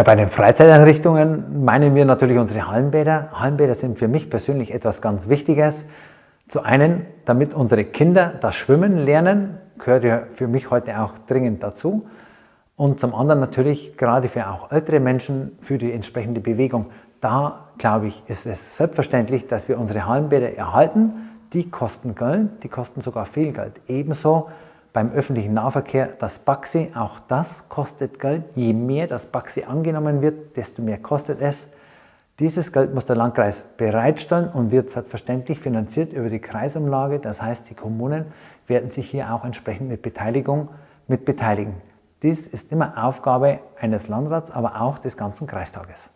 Ja, bei den Freizeiteinrichtungen meinen wir natürlich unsere Hallenbäder. Hallenbäder sind für mich persönlich etwas ganz Wichtiges. Zu einen, damit unsere Kinder das Schwimmen lernen, gehört ja für mich heute auch dringend dazu. Und zum anderen natürlich gerade für auch ältere Menschen für die entsprechende Bewegung. Da glaube ich, ist es selbstverständlich, dass wir unsere Hallenbäder erhalten. Die kosten Geld, die kosten sogar viel Geld. Ebenso beim öffentlichen Nahverkehr das Baxi, auch das kostet Geld. Je mehr das Baxi angenommen wird, desto mehr kostet es. Dieses Geld muss der Landkreis bereitstellen und wird selbstverständlich finanziert über die Kreisumlage. Das heißt, die Kommunen werden sich hier auch entsprechend mit Beteiligung mit beteiligen. Dies ist immer Aufgabe eines Landrats, aber auch des ganzen Kreistages.